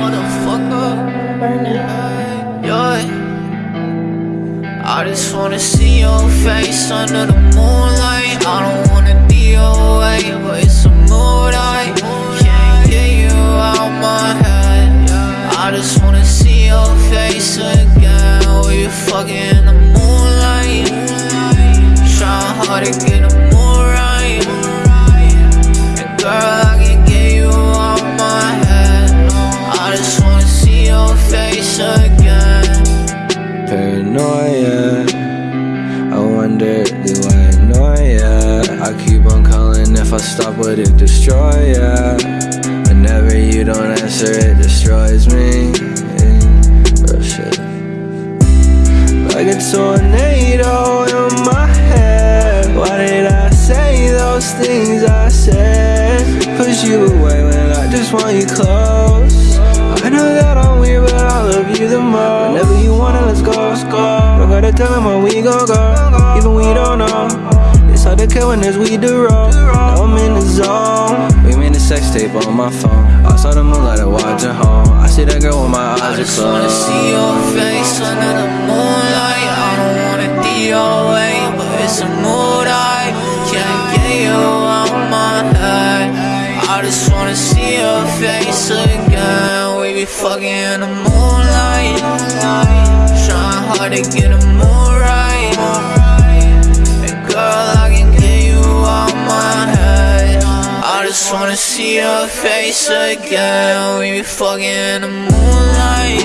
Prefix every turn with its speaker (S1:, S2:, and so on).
S1: motherfucker. Yeah. I just wanna see your face under the moonlight. I don't wanna be away, but it's a mood I can't get you out my head. I just wanna see your face again. Will you fucking the moon?
S2: Paranoia. I wonder, do I annoy ya? I keep on calling, if I stop, would it destroy ya? Whenever you don't answer, it destroys me. Real shit. Like a tornado in my head. Why did I say those things I said? Push you away when I just want you close. I know that I'm weird, gon' go, even we don't know. It's hard to kill when there's weed to roll. Now I'm in the zone. We made a sex tape on my phone. I saw the moonlight, I watch at home. I see that girl with my
S1: I
S2: eyes are
S1: just wanna see your face under the moonlight. I don't wanna be away, but it's a mood I can't get you out my head. I just wanna see your face again. We be fucking in the moonlight, trying hard to get a see your face again. We be fucking in the moonlight,